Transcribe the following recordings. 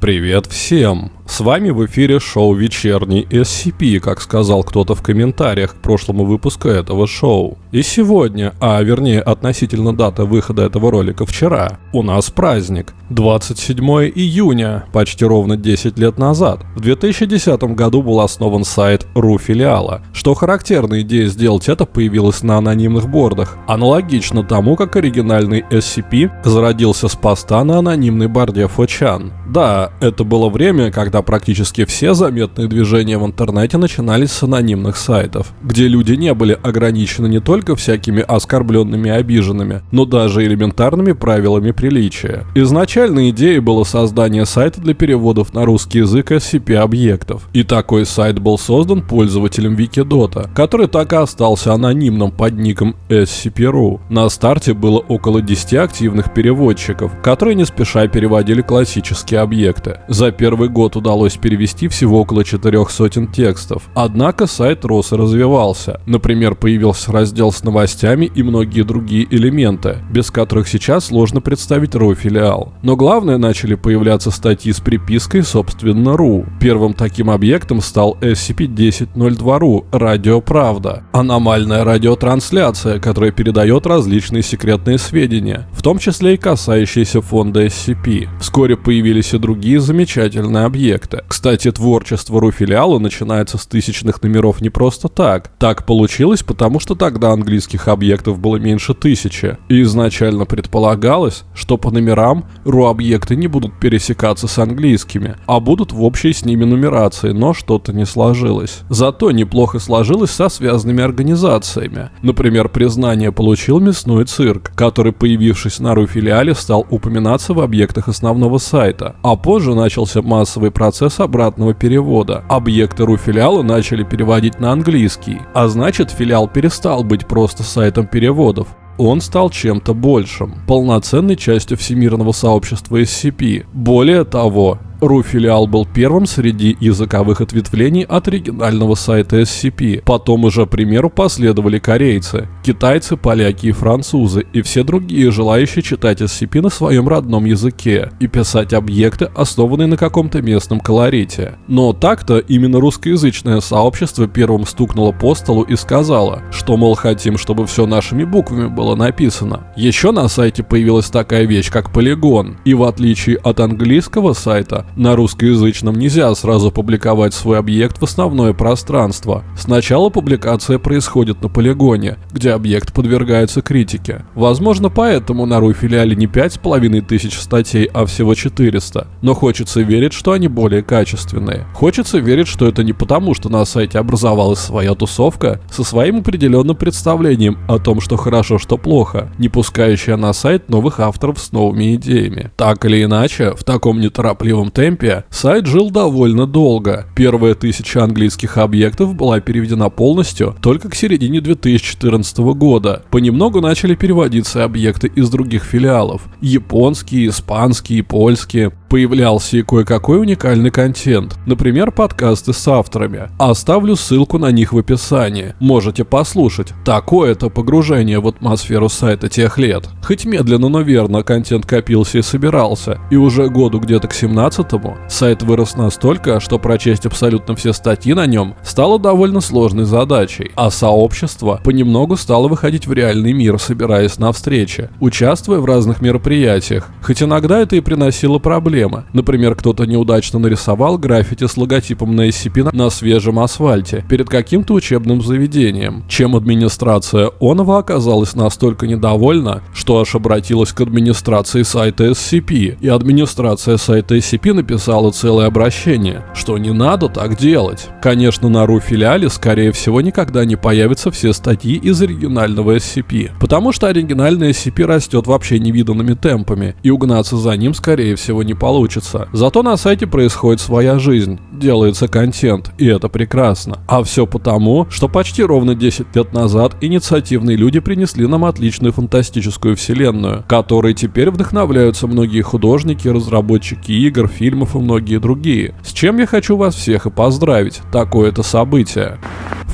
Привет всем! С вами в эфире шоу «Вечерний SCP», как сказал кто-то в комментариях к прошлому выпуску этого шоу. И сегодня, а вернее относительно даты выхода этого ролика вчера, у нас праздник. 27 июня, почти ровно 10 лет назад, в 2010 году был основан сайт РУ филиала. Что характерно, идея сделать это появилась на анонимных бордах, аналогично тому, как оригинальный SCP зародился с поста на анонимной борде Фочан. Да, это было время, когда практически все заметные движения в интернете начинались с анонимных сайтов, где люди не были ограничены не только всякими оскорбленными и обиженными, но даже элементарными правилами приличия. Изначальной идеей было создание сайта для переводов на русский язык SCP-объектов, и такой сайт был создан пользователем Wikidota, который так и остался анонимным под ником SCP.ru. На старте было около 10 активных переводчиков, которые не спеша переводили классические объекты. За первый год удалось перевести всего около четырех сотен текстов. Однако сайт рос и развивался. Например, появился раздел с новостями и многие другие элементы, без которых сейчас сложно представить RU филиал. Но главное, начали появляться статьи с припиской собственно RU. Первым таким объектом стал SCP-1002RU «Радио Правда» — аномальная радиотрансляция, которая передает различные секретные сведения, в том числе и касающиеся фонда SCP. Вскоре появились и другие замечательные объекты. Кстати, творчество Руфилиала начинается с тысячных номеров не просто так. Так получилось, потому что тогда английских объектов было меньше тысячи. И изначально предполагалось, что по номерам ру-объекты не будут пересекаться с английскими, а будут в общей с ними нумерации, но что-то не сложилось. Зато неплохо сложилось со связанными организациями. Например, признание получил мясной цирк, который, появившись на ру-филиале, стал упоминаться в объектах основного сайта а позже начался массовый процесс обратного перевода. Объекты РУ-филиала начали переводить на английский, а значит филиал перестал быть просто сайтом переводов, он стал чем-то большим, полноценной частью всемирного сообщества SCP. Более того, RU-филиал был первым среди языковых ответвлений от оригинального сайта SCP. Потом уже примеру последовали корейцы, китайцы, поляки и французы, и все другие желающие читать SCP на своем родном языке и писать объекты, основанные на каком-то местном колорите. Но так-то именно русскоязычное сообщество первым стукнуло по столу и сказало, что, мол, хотим, чтобы все нашими буквами было написано. Еще на сайте появилась такая вещь, как полигон, и в отличие от английского сайта, на русскоязычном нельзя сразу публиковать свой объект в основное пространство. Сначала публикация происходит на полигоне, где объект подвергается критике. Возможно, поэтому на RU филиале не 5500 статей, а всего 400. Но хочется верить, что они более качественные. Хочется верить, что это не потому, что на сайте образовалась своя тусовка со своим определенным представлением о том, что хорошо, что плохо, не пускающая на сайт новых авторов с новыми идеями. Так или иначе, в таком неторопливом темпе сайт жил довольно долго. Первая тысяча английских объектов была переведена полностью только к середине 2014 года. Понемногу начали переводиться объекты из других филиалов. Японские, испанские, польские появлялся и кое-какой уникальный контент, например, подкасты с авторами. Оставлю ссылку на них в описании. Можете послушать. Такое-то погружение в атмосферу сайта тех лет. Хоть медленно, но верно контент копился и собирался, и уже году где-то к 17-му сайт вырос настолько, что прочесть абсолютно все статьи на нем стало довольно сложной задачей, а сообщество понемногу стало выходить в реальный мир, собираясь на встречи, участвуя в разных мероприятиях, хоть иногда это и приносило проблемы, проблема. Например, кто-то неудачно нарисовал граффити с логотипом на SCP на свежем асфальте перед каким-то учебным заведением, чем администрация Онова оказалась настолько недовольна, что аж обратилась к администрации сайта SCP, и администрация сайта SCP написала целое обращение, что не надо так делать. Конечно, на RU-филиале, скорее всего, никогда не появятся все статьи из оригинального SCP, потому что оригинальный SCP растет вообще невиданными темпами, и угнаться за ним, скорее всего, не получится получится. Зато на сайте происходит своя жизнь, делается контент, и это прекрасно. А все потому, что почти ровно 10 лет назад инициативные люди принесли нам отличную фантастическую вселенную, которой теперь вдохновляются многие художники, разработчики игр, фильмов и многие другие. С чем я хочу вас всех и поздравить. Такое-то событие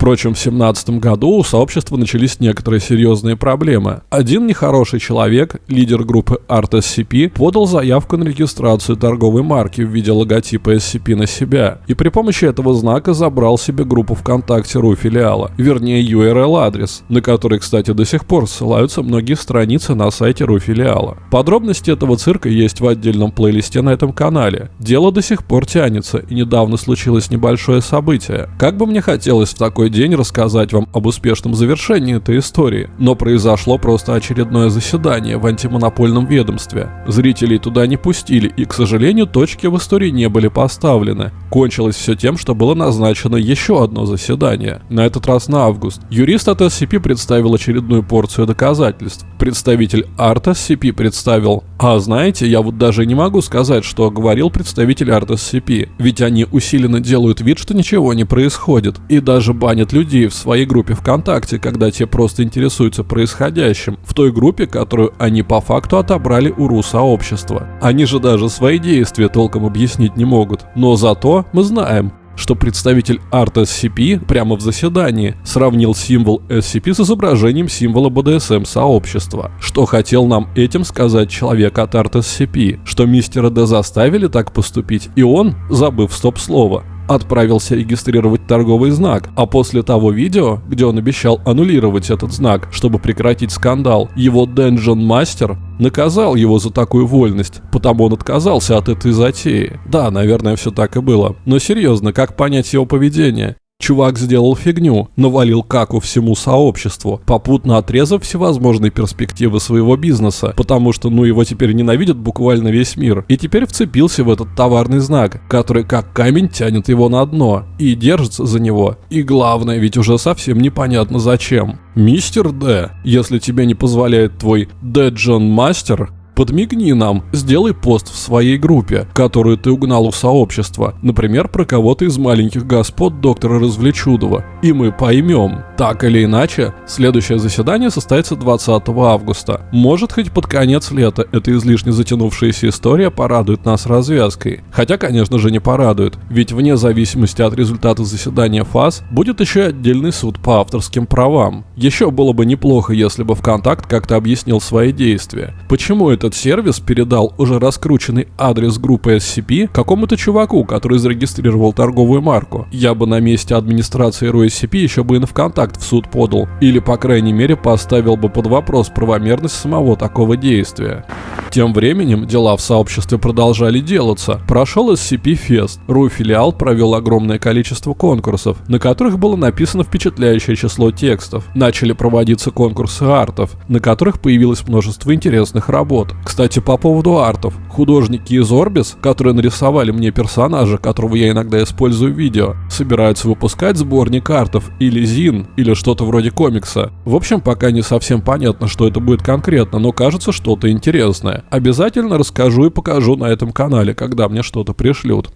Впрочем, в 2017 году у сообщества начались некоторые серьезные проблемы. Один нехороший человек, лидер группы Art SCP, подал заявку на регистрацию торговой марки в виде логотипа SCP на себя, и при помощи этого знака забрал себе группу ВКонтакте РУ филиала, вернее URL-адрес, на который, кстати, до сих пор ссылаются многие страницы на сайте РУ филиала. Подробности этого цирка есть в отдельном плейлисте на этом канале. Дело до сих пор тянется, и недавно случилось небольшое событие. Как бы мне хотелось в такой день рассказать вам об успешном завершении этой истории, но произошло просто очередное заседание в антимонопольном ведомстве. Зрителей туда не пустили, и, к сожалению, точки в истории не были поставлены. Кончилось все тем, что было назначено еще одно заседание, на этот раз на август. Юрист от SCP представил очередную порцию доказательств. Представитель Art SCP представил а знаете, я вот даже не могу сказать, что говорил представитель Art SCP, ведь они усиленно делают вид, что ничего не происходит, и даже банят людей в своей группе ВКонтакте, когда те просто интересуются происходящим, в той группе, которую они по факту отобрали у РУ-сообщества. Они же даже свои действия толком объяснить не могут, но зато мы знаем, что представитель Art SCP прямо в заседании сравнил символ SCP с изображением символа BDSM сообщества. Что хотел нам этим сказать человек от Art SCP? Что мистера Д заставили так поступить, и он, забыв стоп-слово, отправился регистрировать торговый знак, а после того видео, где он обещал аннулировать этот знак, чтобы прекратить скандал, его Dungeon Master наказал его за такую вольность, потому он отказался от этой затеи. Да, наверное, все так и было. Но серьезно, как понять его поведение? Чувак сделал фигню, навалил каку всему сообществу, попутно отрезав всевозможные перспективы своего бизнеса, потому что ну его теперь ненавидит буквально весь мир, и теперь вцепился в этот товарный знак, который как камень тянет его на дно, и держится за него. И главное, ведь уже совсем непонятно зачем. Мистер Д, если тебе не позволяет твой Д Джон Мастер, Подмигни нам, сделай пост в своей группе, которую ты угнал у сообщества, например, про кого-то из маленьких господ доктора Развлечудова, и мы поймем. Так или иначе, следующее заседание состоится 20 августа. Может, хоть под конец лета эта излишне затянувшаяся история порадует нас развязкой. Хотя, конечно же, не порадует, ведь вне зависимости от результата заседания ФАС будет еще отдельный суд по авторским правам. Еще было бы неплохо, если бы ВКонтакт как-то объяснил свои действия. Почему этот сервис передал уже раскрученный адрес группы SCP какому-то чуваку, который зарегистрировал торговую марку? Я бы на месте администрации ROSCP еще бы и на ВКонтакт акт в суд подал, или по крайней мере поставил бы под вопрос правомерность самого такого действия. Тем временем дела в сообществе продолжали делаться. Прошел SCP-фест. РУ-филиал провел огромное количество конкурсов, на которых было написано впечатляющее число текстов. Начали проводиться конкурсы артов, на которых появилось множество интересных работ. Кстати, по поводу артов. Художники из Orbis, которые нарисовали мне персонажа, которого я иногда использую в видео, собираются выпускать сборник артов или зин, или что-то вроде комикса. В общем, пока не совсем понятно, что это будет конкретно, но кажется что-то интересное. Обязательно расскажу и покажу на этом канале, когда мне что-то пришлют.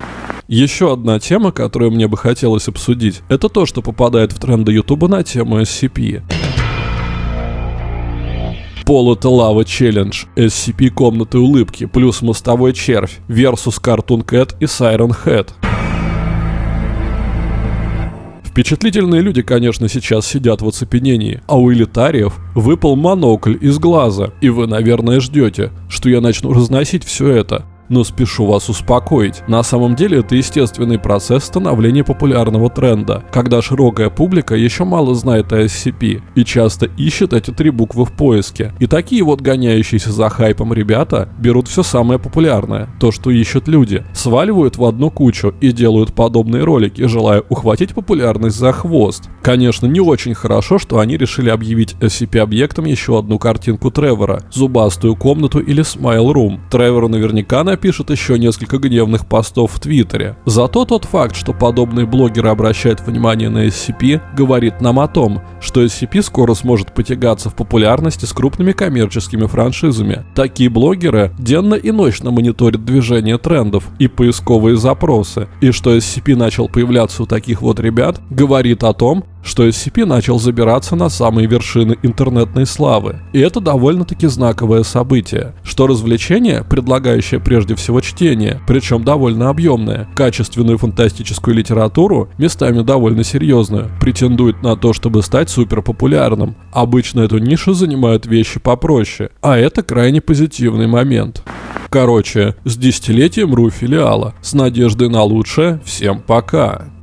Еще одна тема, которую мне бы хотелось обсудить, это то, что попадает в тренды Ютуба на тему SCP. Пол лава челлендж, SCP комнаты улыбки, плюс мостовой червь, versus Cartoon Cat и Siren Head. Впечатлительные люди, конечно, сейчас сидят в оцепенении, а у элитариев выпал монокль из глаза, и вы, наверное, ждете, что я начну разносить все это. Но спешу вас успокоить. На самом деле это естественный процесс становления популярного тренда, когда широкая публика еще мало знает о SCP и часто ищет эти три буквы в поиске. И такие вот гоняющиеся за хайпом ребята берут все самое популярное, то что ищут люди, сваливают в одну кучу и делают подобные ролики, желая ухватить популярность за хвост. Конечно, не очень хорошо, что они решили объявить SCP-объектом еще одну картинку Тревора, зубастую комнату или Smile Room. Тревору наверняка на напишет еще несколько гневных постов в Твиттере. Зато тот факт, что подобные блогеры обращают внимание на SCP, говорит нам о том, что SCP скоро сможет потягаться в популярности с крупными коммерческими франшизами. Такие блогеры денно и ночно мониторят движение трендов и поисковые запросы, и что SCP начал появляться у таких вот ребят, говорит о том, что SCP начал забираться на самые вершины интернетной славы. И это довольно-таки знаковое событие, что развлечение, предлагающее прежде всего чтение, причем довольно объемное, качественную фантастическую литературу, местами довольно серьезную, претендует на то, чтобы стать суперпопулярным. Обычно эту нишу занимают вещи попроще, а это крайне позитивный момент. Короче, с десятилетием РУ филиала. С надеждой на лучшее. Всем пока.